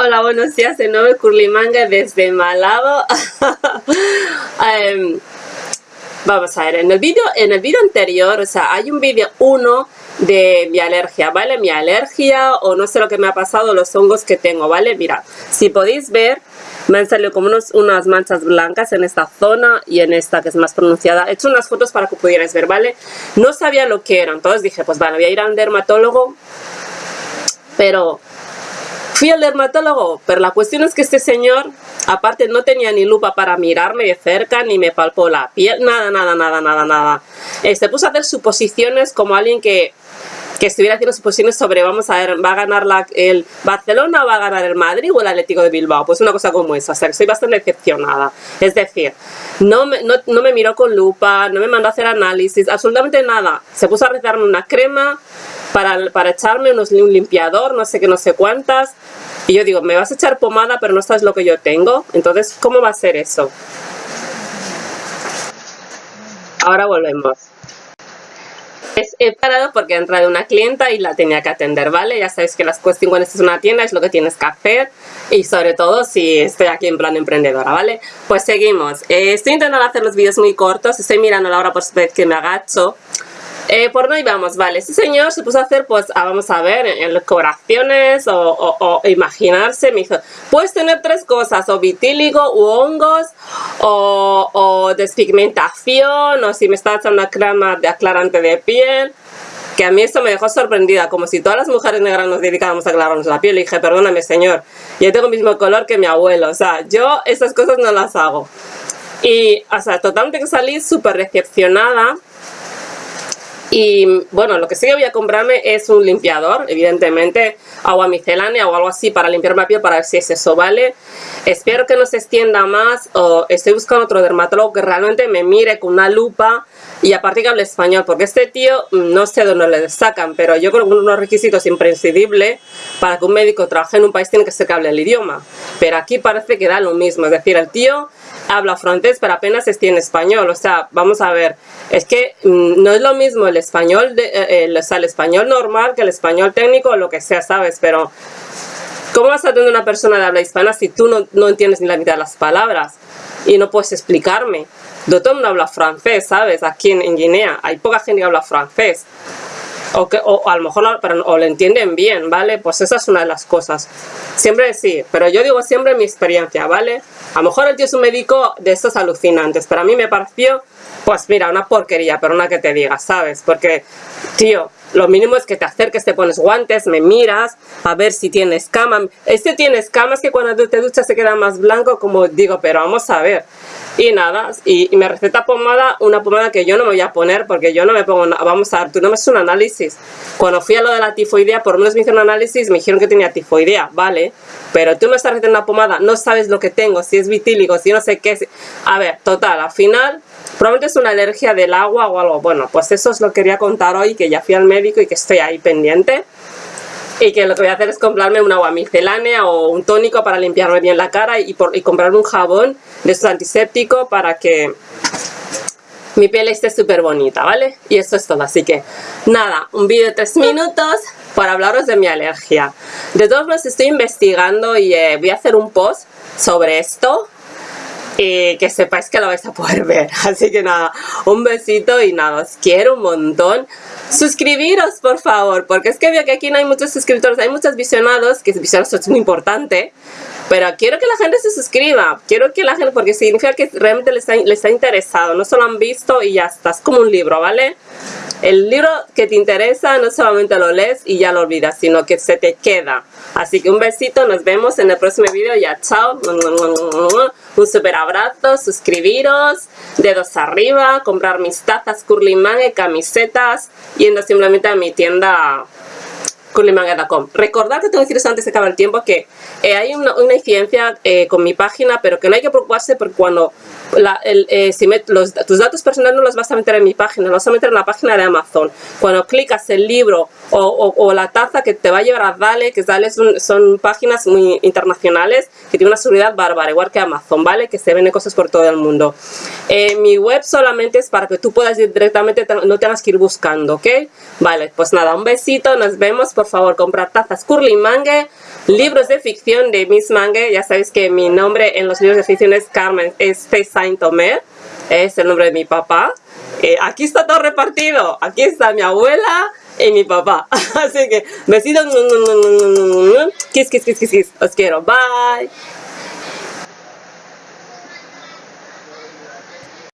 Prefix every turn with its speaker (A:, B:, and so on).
A: Hola, buenos días de nuevo Curlimanga desde Malabo. Em, vamos a ver, en el vídeo en el vídeo anterior, o sea, hay un vídeo uno de mi alergia, ¿vale? Mi alergia o no sé lo que me ha pasado, los hongos que tengo, ¿vale? Mira, si podéis ver, me han salido como unos, unas manchas blancas en esta zona y en esta que es más pronunciada. He hecho unas fotos para que pudierais ver, ¿vale? No sabía lo que eran, entonces dije, pues vale, voy a ir al dermatólogo, pero Fui al dermatólogo, pero la cuestión es que este señor, aparte no tenía ni lupa para mirarme de cerca, ni me palpó la piel, nada, nada, nada, nada, nada. Se este, puso a hacer suposiciones como alguien que, que estuviera haciendo suposiciones sobre, vamos a ver, ¿va a ganar la, el Barcelona o va a ganar el Madrid o el Atlético de Bilbao? Pues una cosa como esa, o sea, que estoy bastante decepcionada. Es decir, no me, no, no me miró con lupa, no me mandó a hacer análisis, absolutamente nada. Se puso a recetarme una crema, para, para echarme unos, un limpiador, no sé qué, no sé cuántas. Y yo digo, me vas a echar pomada, pero no sabes lo que yo tengo. Entonces, ¿cómo va a ser eso? Ahora volvemos. He parado porque ha entrado una clienta y la tenía que atender, ¿vale? Ya sabéis que las cuestiones cuando estás en una tienda es lo que tienes que hacer y sobre todo si estoy aquí en plan emprendedora, ¿vale? Pues seguimos. Eh, estoy intentando hacer los vídeos muy cortos, estoy mirando la hora por vez que me agacho eh, por no vamos, vale, este señor se puso a hacer, pues, ah, vamos a ver, en decoraciones o, imaginarse, me dijo, puedes tener tres cosas, o vitíligo, u hongos, o, o despigmentación, o si me está echando una crema de aclarante de piel, que a mí esto me dejó sorprendida, como si todas las mujeres negras nos dedicáramos a aclararnos la piel. Y dije, perdóname señor, yo tengo el mismo color que mi abuelo, o sea, yo esas cosas no las hago. Y, o sea, totalmente que salí súper decepcionada y bueno, lo que sí que voy a comprarme es un limpiador, evidentemente, agua micelánea o algo así para limpiar la piel para ver si es eso, ¿vale? Espero que no se extienda más o estoy buscando otro dermatólogo que realmente me mire con una lupa y aparte que hable español, porque este tío mm, no sé dónde le sacan, pero yo creo que unos requisitos imprescindibles para que un médico trabaje en un país tiene que ser que hable el idioma. Pero aquí parece que da lo mismo, es decir, el tío habla francés, pero apenas en español. O sea, vamos a ver, es que mm, no es lo mismo el español, de, eh, el, o sea, el español normal que el español técnico o lo que sea, ¿sabes? Pero, ¿cómo vas a tener una persona de habla hispana si tú no, no entiendes ni la mitad de las palabras? Y no puedes explicarme. No el mundo habla francés, ¿sabes? Aquí en, Guinea hay poca gente que habla francés o, que, o a lo mejor pero, o le entienden bien, ¿vale? Pues esa es una de las cosas. Siempre sí, pero yo digo siempre mi experiencia, ¿vale? A lo mejor el tío es un médico de estos alucinantes, pero a mí me pareció, pues mira, una porquería, pero una que te diga, ¿sabes? Porque, tío, lo mínimo es que te acerques, te pones guantes, me miras, a ver si tienes cama. Este tiene escamas que cuando te duchas se queda más blanco, como digo, pero vamos a ver. Y nada, y, me receta pomada, una pomada que yo no me voy a poner porque yo no me pongo, vamos a ver, tú no me haces un análisis. Cuando fui a lo de la tifoidea, por lo menos me hicieron un análisis, me dijeron que tenía tifoidea, vale, pero tú me estás recetando una pomada, no sabes lo que tengo, si es vitíligo, si no sé qué. A ver, total, al final, probablemente es una alergia del agua o algo. Bueno, pues eso os lo quería contar hoy, que ya fui al médico y que estoy ahí pendiente y que lo que voy a hacer es comprarme un agua micelánea o un tónico para limpiarme bien la cara y, por, comprarme un jabón de estos antiséptico para que mi piel esté súper bonita, ¿vale? Y eso es todo, así que nada, un vídeo de tres minutos para hablaros de mi alergia. De todos modos estoy investigando y eh, voy a hacer un post sobre esto y que sepáis que lo vais a poder ver. Así que nada, un besito y nada, os quiero un montón. Suscribiros, por favor, porque es que veo que aquí no hay muchos suscriptores, hay muchos visionados, que visionados es muy importante, pero quiero que la gente se suscriba, quiero que la gente, porque significa que realmente les está, interesado, no solo han visto y ya está, es como un libro, ¿vale? El libro que te interesa no solamente lo lees y ya lo olvidas, sino que se te queda. Así que un besito, nos vemos en el próximo video, ya chao, un super abrazo, suscribiros, dedos arriba, comprar mis tazas Curly y camisetas, yendo simplemente a mi tienda curlymanga.com. Recordad que tengo que decir antes de acabar el tiempo que eh, hay una, incidencia eh, con mi página, pero que no hay que preocuparse porque cuando eh, si tus datos personales no los vas a meter en mi página, los vas a meter en la página de Amazon. Cuando clicas el libro o, la taza que te va a llevar a Dale, que Dale son, son, páginas muy internacionales que tienen una seguridad bárbara, igual que Amazon, ¿vale? Que se venden cosas por todo el mundo. mi web solamente es para que tú puedas ir directamente, no tengas que ir buscando, ¿ok? Vale, pues nada, un besito, nos vemos por favor, comprar tazas Curly Mange, libros de ficción de Miss Mange. Ya sabéis que mi nombre en los libros de ficción es Carmen este Saint Omer, es el nombre de mi papá. Eh, aquí está todo repartido. Aquí está mi abuela y mi papá. Así que besitos. Kiss, kiss, kiss, kiss, kiss. Os quiero. Bye.